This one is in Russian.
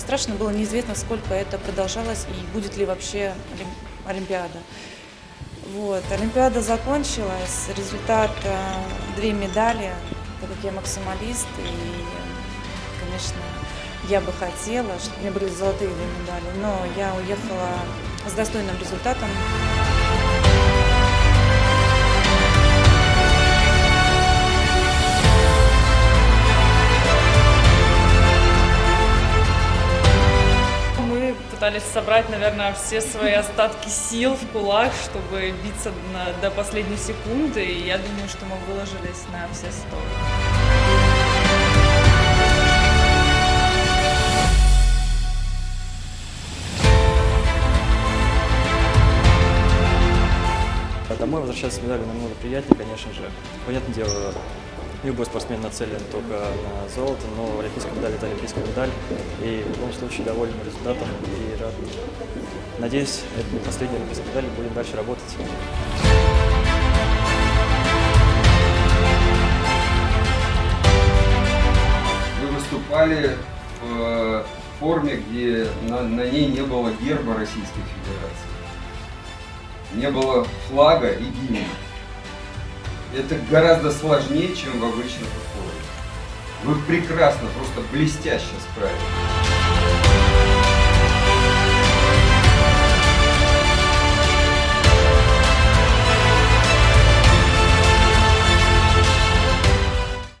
страшно было, неизвестно, сколько это продолжалось и будет ли вообще Олим- Олимпиада. Вот. Олимпиада закончилась, результат э, две медали, так как я максималист, и, конечно, я бы хотела, чтобы у меня были золотые две медали, но я уехала с достойным результатом. Пытались собрать, наверное, все свои остатки сил в кулак, чтобы биться на- до последней секунды. И я думаю, что мы выложились на все сто. Домой возвращаться с медалью намного приятнее, конечно же. Понятное дело, любой спортсмен нацелен только на золото, но олимпийская медаль – это олимпийская медаль. И в любом случае доволен результатом и рад. Надеюсь, это не последняя олимпийская медаль, будем дальше работать. Вы выступали в э, форме, где на, на ней не было герба Российской Федерации. Не было флага и гимна. Это гораздо сложнее, чем в обычных условиях. Вы прекрасно, просто блестяще справились.